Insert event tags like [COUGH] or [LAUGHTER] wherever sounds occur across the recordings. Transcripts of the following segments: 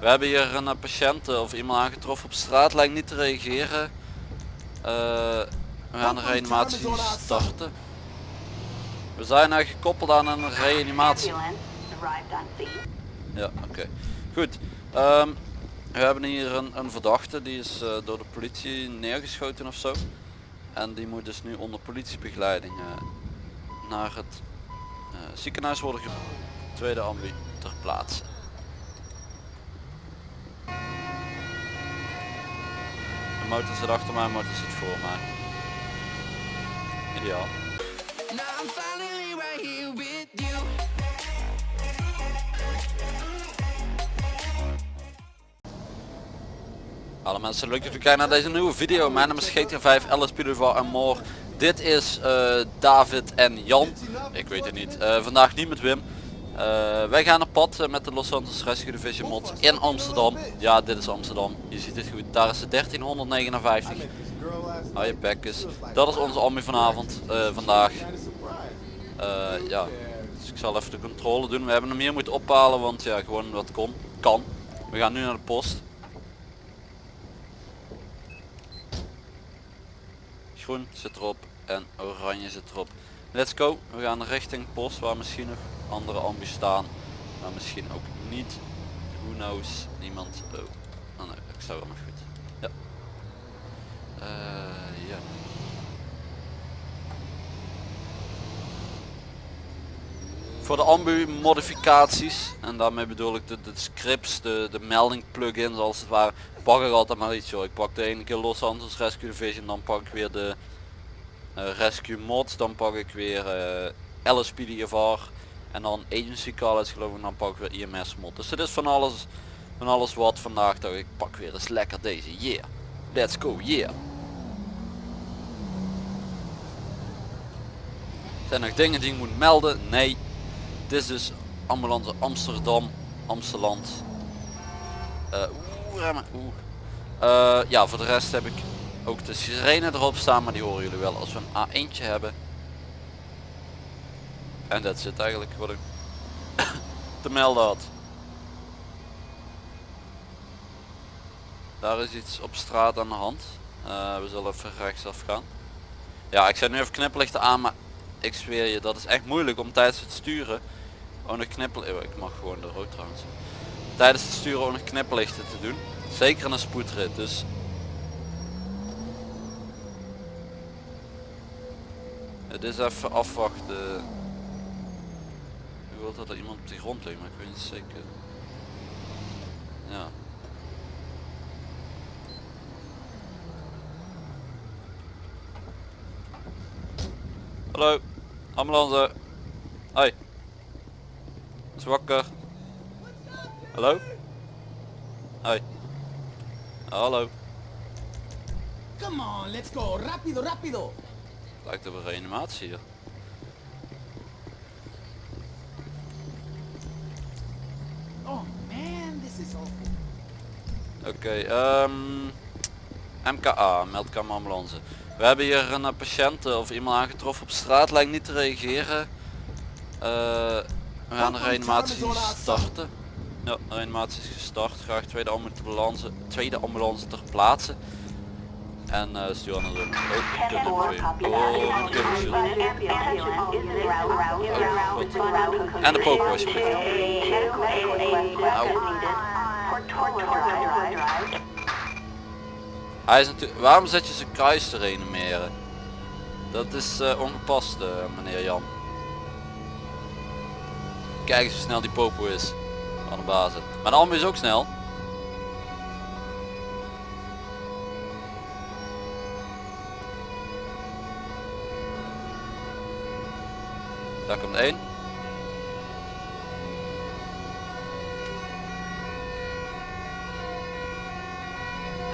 We hebben hier een eh, patiënt eh, of iemand aangetroffen op straat, lijkt niet te reageren. Eh, we gaan de reanimatie starten. We zijn eigenlijk gekoppeld aan een reanimatie. Ja, oké. Goed. Ehm, we hebben hier een, een verdachte, die is door de politie neergeschoten of zo. En die moet dus nu onder politiebegeleiding naar het ziekenhuis worden gebracht. Tweede ambu ter plaatse. Motor zit achter mij, motor zit voor mij. Ideaal. Alle mensen, leuk dat jullie kijken naar deze nieuwe video. Mijn naam is GTA 5, Alice Pilovar en more. Dit is eh, David en Jan. Ik weet het niet. Eh, vandaag niet met Wim. Eh, wij gaan op pad eh, met de Los Angeles Rescue Division mod in Amsterdam. Ja, dit is Amsterdam. Je ziet het goed. Daar is de 1359. Hou je bekkes. Dat is onze ambi vanavond. eh, vandaag. Ja. Dus ik zal even de controle doen. We hebben hem hier moeten ophalen, want ja, gewoon wat kon. Kan. We gaan nu naar de post. Groen zit erop en oranje zit erop. Let's go. We gaan richting post waar misschien nog andere ambi staan. Maar misschien ook niet. Who knows. Niemand. Oh. Oh nee, ik sta wel goed. Ja. Eh, ja. Voor de ambu modificaties en daarmee bedoel ik de, scripts, de, de melding plugins als het ware, pak ik altijd maar iets hoor. Ik pak de ene keer Los Angeles Rescue Division, dan pak ik weer de Rescue Mods, dan pak ik weer eh LSPDFR en dan Agency College geloof ik, dan pak ik weer IMS mod. Dus het is van alles, van alles wat vandaag dacht ik pak weer eens lekker deze, yeah. Let's go, yeah. Zijn er nog dingen die ik moet melden? Nee. Dit is dus ambulance Amsterdam, Amsterdam. Eh, oeh, remmen, oeh. Eh, ja, voor de rest heb ik ook de sirene erop staan, maar die horen jullie wel als we een A1'tje hebben. En dat zit eigenlijk wat ik [COUGHS] te melden had. Daar is iets op straat aan de hand. Eh, we zullen even rechtsaf gaan. Ja, ik zet nu even knipperlichten aan, maar ik zweer je, dat is echt moeilijk om tijdens het sturen nog knippel... eh, Ik mag gewoon de rood trouwens. Tijdens het sturen ook nog knipperlichten te doen. Zeker een spoedrit, dus... Het is even afwachten. Ik wil dat er iemand op de grond ligt, maar ik weet niet zeker. Ja. Hallo, ambulance. Hoi. Is wakker. Hallo? Hoi. Hallo. Come on, let's go. Rápido, rápido. Lijkt op een reanimatie hier. Oh man, this is awful. Oké, ehm MKA, meldkamer ambulance. We hebben hier een patiënt eh, of iemand aangetroffen op straat, lijkt niet te reageren. Eh, we gaan de reanimatie starten. Ja, de reanimatie is gestart. Graag tweede ambulance, tweede ambulance ter plaatse. En eh stuur aan de Oh. Oh. Oh. En de popo alsjeblieft. Hij is natuurlijk. Waarom zet je zijn kruis te reanimeren? Dat is eh, ongepast, eh, meneer Jan. Kijk eens hoe snel die popo is. Van de basis. Maar de ambu is ook snel. Daar komt één.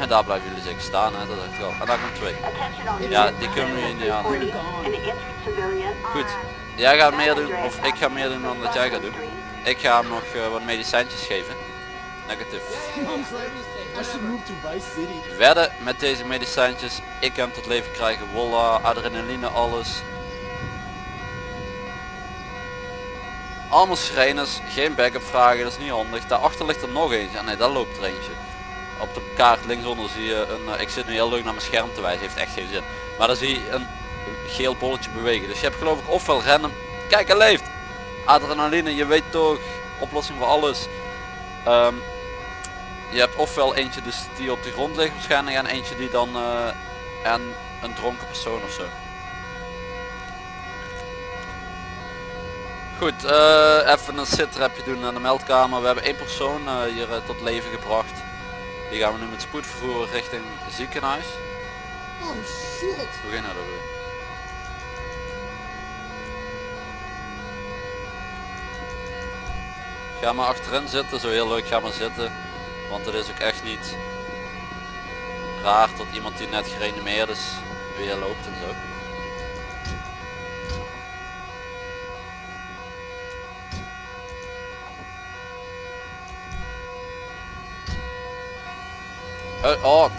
En daar blijven jullie zeker staan, hè? dat dacht ik al. En daar komt twee. Ja, die kunnen we niet aan. Goed, jij gaat meer doen, of ik ga meer doen dan dat jij gaat doen. Ik ga hem nog eh, wat medicijntjes geven. Negatief. Wedden met deze medicijntjes, ik hem tot leven krijgen, wolla, adrenaline, alles. Allemaal sirenes, geen backup vragen, dat is niet handig. Daarachter ligt er nog eentje. En nee, daar loopt er eentje. Op de kaart linksonder zie je een, eh, ik zit nu heel leuk naar mijn scherm te wijzen, heeft echt geen zin. Maar dan zie je een geel bolletje bewegen. Dus je hebt geloof ik ofwel rennen, kijk hij leeft. Adrenaline, je weet toch, oplossing voor alles. Ehm, je hebt ofwel eentje dus die op de grond ligt waarschijnlijk en eentje die dan uh, en een dronken persoon of Goed, uh, even een sitrapje doen aan de meldkamer. We hebben één persoon uh, hier tot leven gebracht. Die gaan we nu met spoed vervoeren richting ziekenhuis. Oh shit! Hoe ging dat weer? Ga maar achterin zitten, zo heel leuk, ga maar zitten. Want het is ook echt niet raar dat iemand die net gereanimeerd is weer loopt en zo. Uh, oh,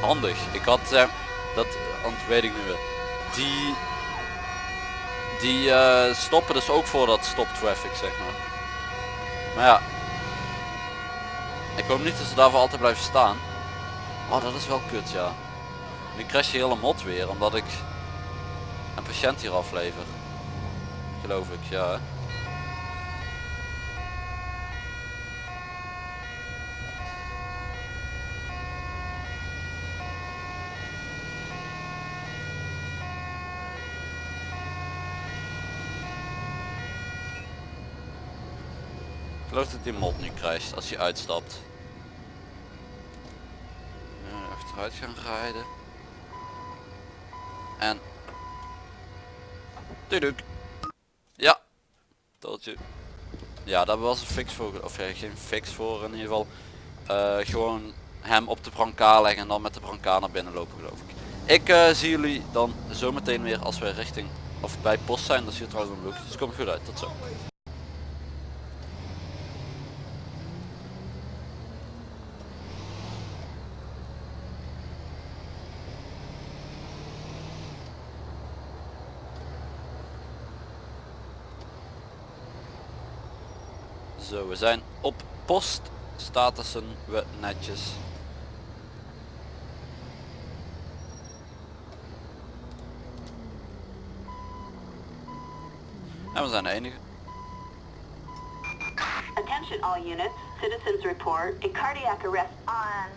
handig. Ik had, uh, dat want weet ik nu weer. Die, die stoppen dus ook voor dat stop traffic zeg maar. Maar ja, ik hoop niet dat ze daarvoor altijd blijven staan. Oh, dat is wel kut, ja. Nu crash je hele mot weer, omdat ik een patiënt hier aflever. Geloof ik, ja. Geloof dat die mod nu krijgt als je uitstapt. achteruit gaan rijden. En... Tuduk. Ja. Totje. Ja, daar was een fix voor. Of ja, geen fix voor in ieder geval. Uh, gewoon hem op de brancard leggen en dan met de brancard naar binnen lopen geloof ik. Ik uh, zie jullie dan zometeen weer als we richting of bij post zijn. Dat zie je trouwens een look. Dus komt goed uit. Tot zo. Zo, we zijn op post. Statussen we netjes. En we zijn de enige. Attention all units. Citizens report a cardiac arrest on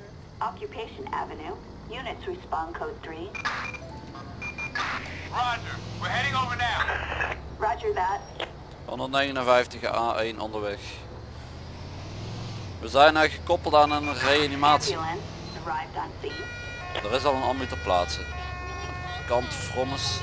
Occupation Avenue. Units respond code 3. Roger. We're heading over now. Roger that. 159 A1 onderweg. We zijn nou gekoppeld aan een reanimatie. Er is al een ambu ter plaatse. Kant Frommes.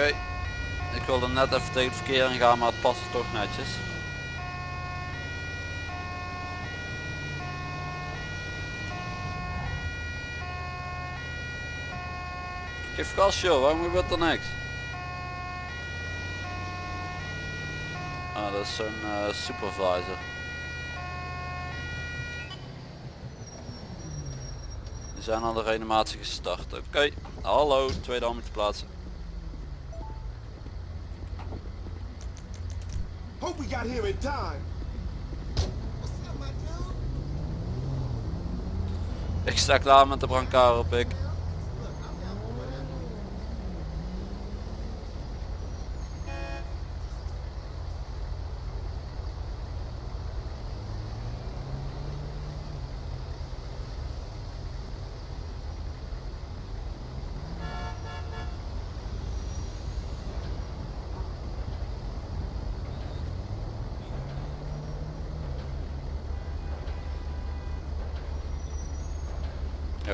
Oké. Ik wilde net even tegen het verkeer gaan, maar het past toch netjes. Geef gas joh, waarom gebeurt er niks? Ah, dat is zo'n uh, supervisor. Die zijn al de reanimatie gestart. Oké, hallo, tweede hand te plaatsen. Ik sta klaar met de brancard op ik.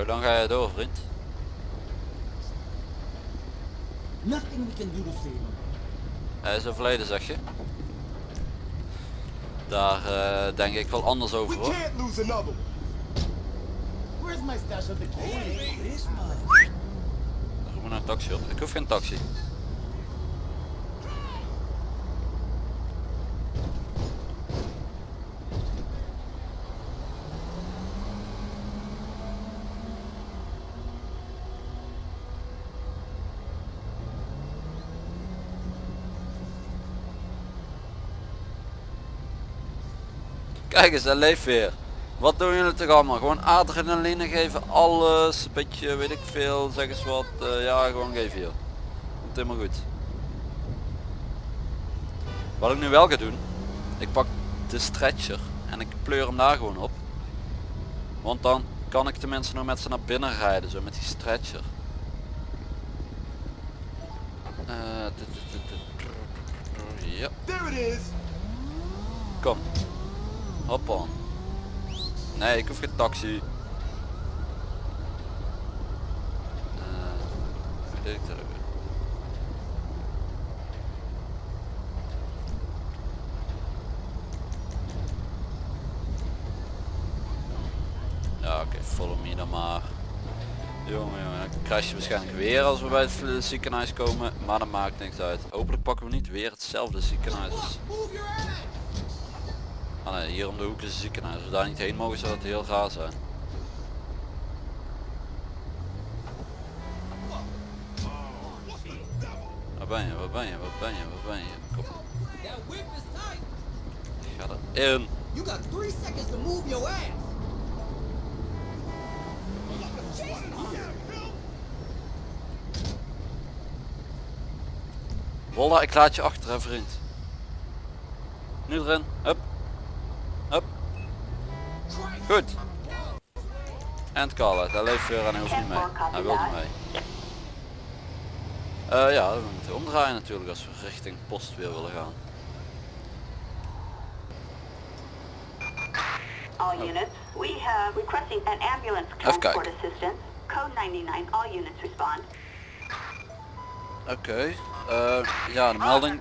hoe lang ga je door vriend? we can do to save him? Hij is overleden zeg je? Daar eh, denk ik wel anders over hoor. we naar een taxi op. Ik hoef geen taxi. Kijk eens, hij leeft weer. Wat doen jullie toch allemaal? Gewoon adrenaline geven, alles, een beetje, weet ik veel, zeg eens wat. eh, ja, gewoon geven hier. Komt helemaal goed. Wat ik nu wel ga doen, ik pak de stretcher en ik pleur hem daar gewoon op. Want dan kan ik tenminste nog met ze naar binnen rijden, zo met die stretcher. Eh, Ja, kom. Hoppa. Nee, ik hoef geen taxi. Eh, hoe deed ik dat? Ja, oké, follow me dan maar. Jongen, jongen, dan crash je waarschijnlijk weer als we bij het vl- ziekenhuis komen, maar dat maakt niks uit. Hopelijk pakken we niet weer hetzelfde ziekenhuis. als- Move your ass! Ah nee, hier om de hoek is een ziekenhuis. Als we daar niet heen mogen zou het heel raar zijn. Waar ben je, waar ben je, waar ben je, waar ben je? Kom, tight. ga erin. You got three seconds to move your ass. Wolla, ik laat je achter hè vriend. Nu erin. Hup. Goed. En Carla, hij leeft weer en hij hoeft niet mee. Hij wil niet mee. Eh, ja, we moeten omdraaien natuurlijk als we richting post weer willen gaan. All units, we have requesting an ambulance Even transport kijken. assistance. Code 99, all units respond. Oké, eh, ja de melding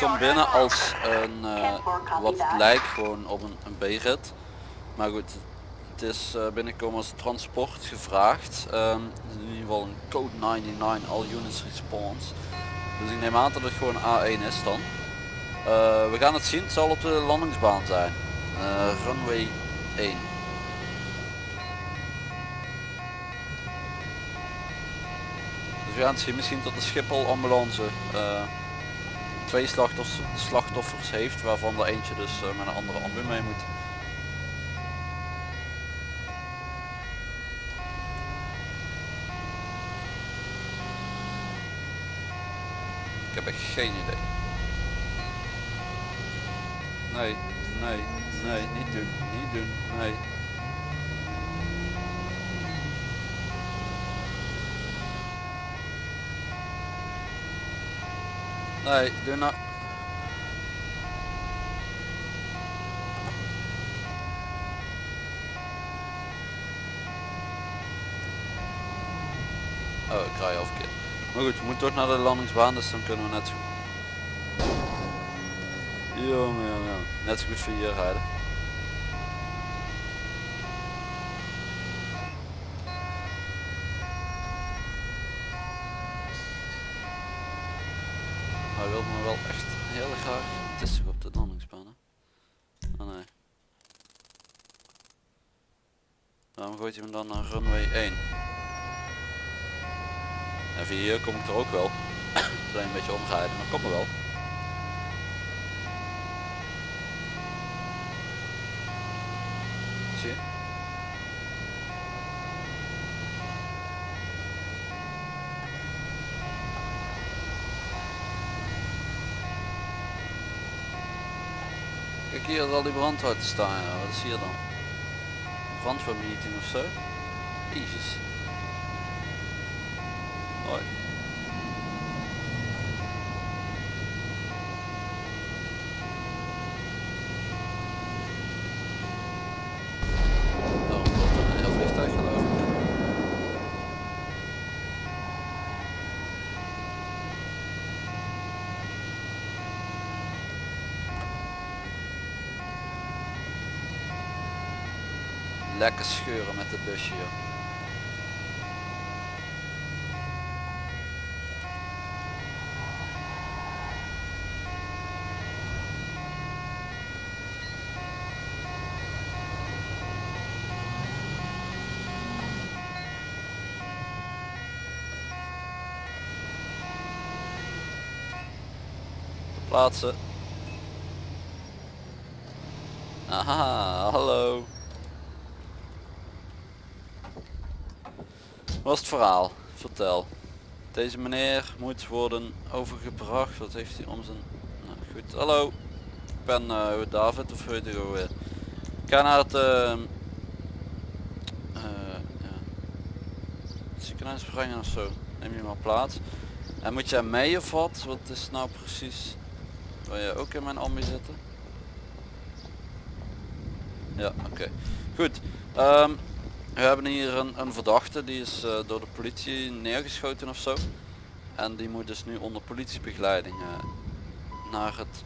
komt binnen en als een eh, wat lijkt gewoon op een, een B-rit. Maar goed, het is eh, binnenkomen als transport gevraagd. Ehm, in ieder geval een code 99 all units response. Dus ik neem aan dat het gewoon A1 is dan. Eh, we gaan het zien, het zal op de landingsbaan zijn. Eh, runway 1. Dus we gaan het zien misschien tot de Schiphol ambulance twee slachtoffers, slachtoffers heeft, waarvan er eentje dus met een andere ambu mee moet. Ik heb echt geen idee. Nee, nee, nee, niet doen, niet doen, nee. Nee, doe nou. Oh, ik rij al verkeerd. Maar goed, we moeten toch naar de landingsbaan, dus dan kunnen we net zo. Jongen, jongen. Net zo goed voor hier rijden. Hij wil me wel echt heel graag. Het is op de landingsbaan? Oh nee. Waarom gooit hij me dan naar runway 1? En via hier kom ik er ook wel. [COUGHS] Alleen een beetje omrijden, maar kom er wel. Zie je? Kijk hier zal die brandhout staan, wat is hier dan? Brandweermeeting of zo? Jezus. Hoi. Daarom wordt er een heel vliegtuig geloof ik. Lekker scheuren met het busje joh. Plaatsen. Aha, hallo. Wat is het verhaal? Vertel. Deze meneer moet worden overgebracht. Wat heeft hij om zijn... Nou, goed, hallo. Ik ben eh, David of ook weer. Ik ga naar het... het ziekenhuis brengen of zo. Neem je maar plaats. En moet jij mee of wat? Wat is nou precies... Wil je ook in mijn ambi zitten? Ja, oké. Goed. Ehm, we hebben hier een, een verdachte, die is eh, door de politie neergeschoten of zo. En die moet dus nu onder politiebegeleiding eh, naar het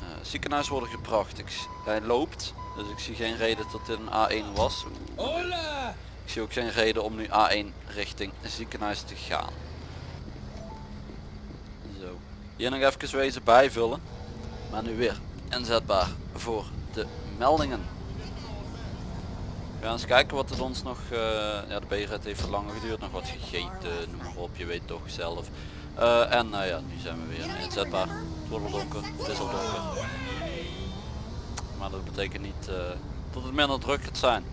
eh, ziekenhuis worden gebracht. Ik, hij loopt, dus ik zie geen reden dat dit een A1 was. Hola! Ik zie ook geen reden om nu A1 richting het ziekenhuis te gaan. Zo. Hier nog even wezen bijvullen. Maar nu weer inzetbaar voor de meldingen. We gaan eens kijken wat het ons nog... eh, ja de B-red heeft langer geduurd. Nog wat gegeten, noem maar op. Je weet toch zelf. Eh, en nou ja, nu zijn we weer inzetbaar. Het wordt al donker. Het is al donker. Maar dat betekent niet dat het minder druk gaat zijn.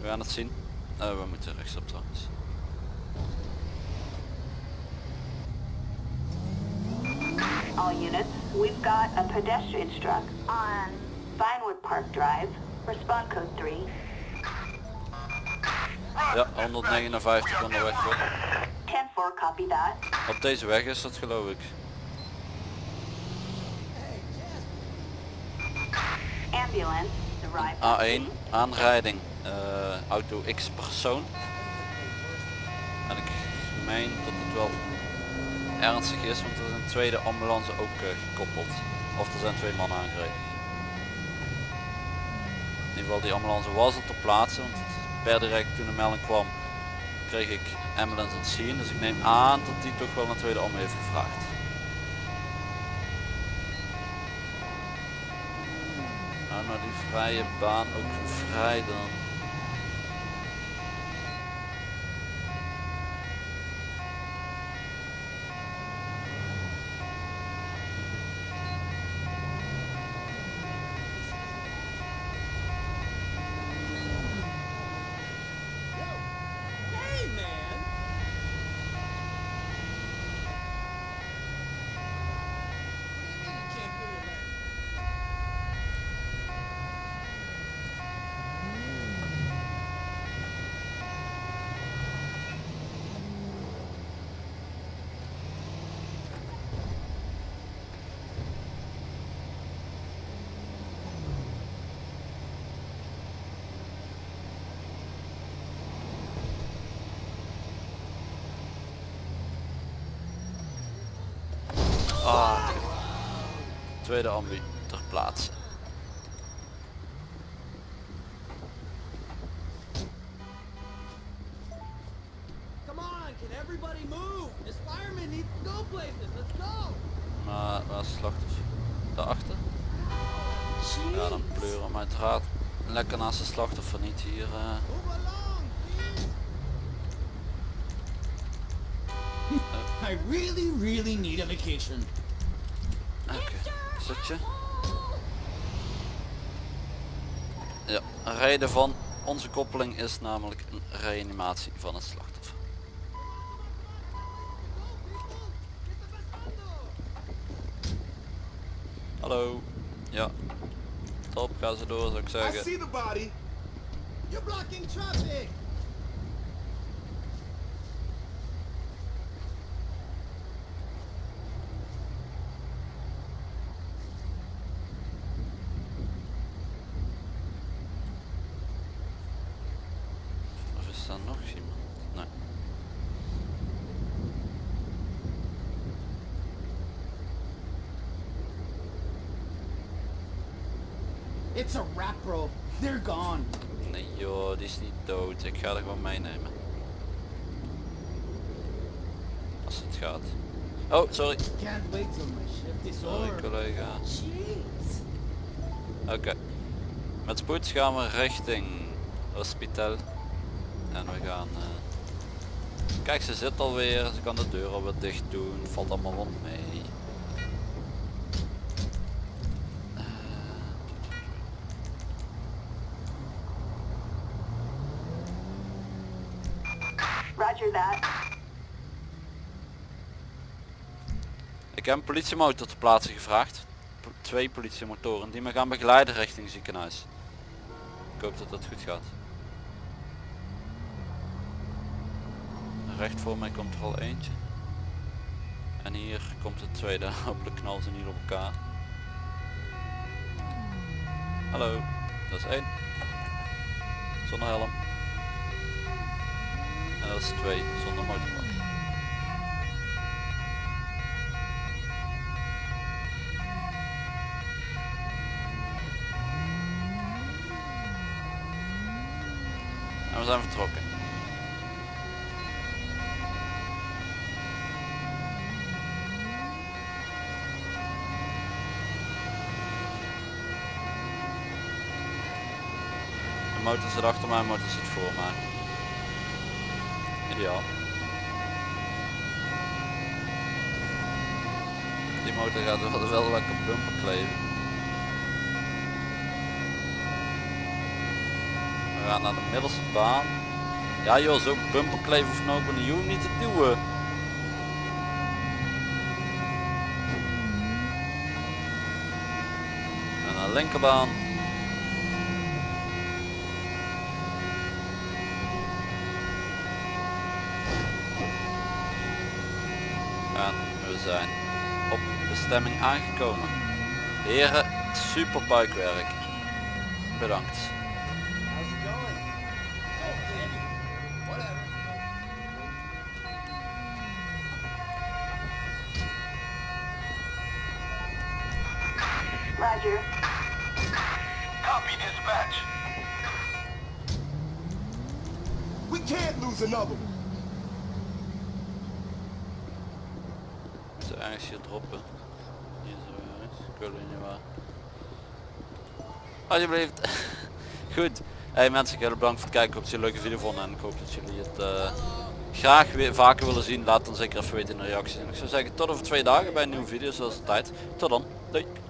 We gaan het zien. We moeten rechtsop trouwens. All units, we've got a pedestrian struck on Vinewood Park Drive. Respond code 3. Ja, 159 onderweg hoor. 10-4, copy that. Op deze weg is dat geloof ik. Ambulance, arrive on A1, scene. aanrijding. eh, auto X persoon. En ik meen dat het wel ernstig is, want er is een tweede ambulance ook eh, gekoppeld. Of er zijn twee mannen aangereden. In ieder geval die ambulance was er ter plaatse, want per direct toen de melding kwam kreeg ik ambulance aan zien. Dus ik neem aan dat die toch wel een tweede ambu heeft gevraagd. Nou, nou die vrije baan ook vrij dan. Hey, man! What do you mean you can't feel your legs? Ah, tweede ambu ter plaatse. Maar waar is het slachtoffer? Daarachter? Ja, dan pleuren we uiteraard lekker naast de slachtoffer niet hier. eh. I really, really need a vacation. Oké, zit je? Ja, een reden van onze koppeling is namelijk een reanimatie van het slachtoffer. Hallo. Ja. Top, ga ze door zou ik I zeggen. see the body. You're blocking traffic! Of is er nog iemand? Nee. It's a wrap, bro. They're gone. Nee joh, die is niet dood. Ik ga er gewoon meenemen. Als het gaat. Oh, sorry. Sorry collega. Oké. Met spoed gaan we richting hospitaal. En we gaan... eh, Kijk, ze zit alweer. Ze kan de deur alweer dicht doen. Valt allemaal wel mee. Roger Ik heb een politiemotor te plaatsen gevraagd. Twee politiemotoren die me gaan begeleiden richting ziekenhuis. Ik hoop dat dat goed gaat. Recht voor mij komt er al eentje. En hier komt [LAUGHS] de tweede. Hopelijk knallen ze niet op elkaar. Hallo, dat is één. Zonder helm. En dat is twee zonder motorblad. En we zijn vertrokken. De motor zit achter mij, de motor zit voor mij. Ideaal. Die motor gaat wel, lekker bumper kleven. We gaan naar de middelste baan. Ja joh, zo bumperkleven of nou ook hoeft niet te duwen. En naar de linkerbaan. En we zijn op bestemming aangekomen. Heren, super buikwerk. Bedankt. Oh. Roger. Copy dispatch. We can't lose another one. Moet er ergens hier droppen. Ik niet waar. Alsjeblieft. [LAUGHS] Goed. Hey mensen, heel bedankt voor het kijken. Ik hoop leuke video vonden en ik hoop dat jullie het eh, graag weer vaker willen zien. Laat dan zeker even weten in de reacties. En ik zou zeggen tot over twee dagen bij een nieuwe video zoals altijd. Tot dan. Doei.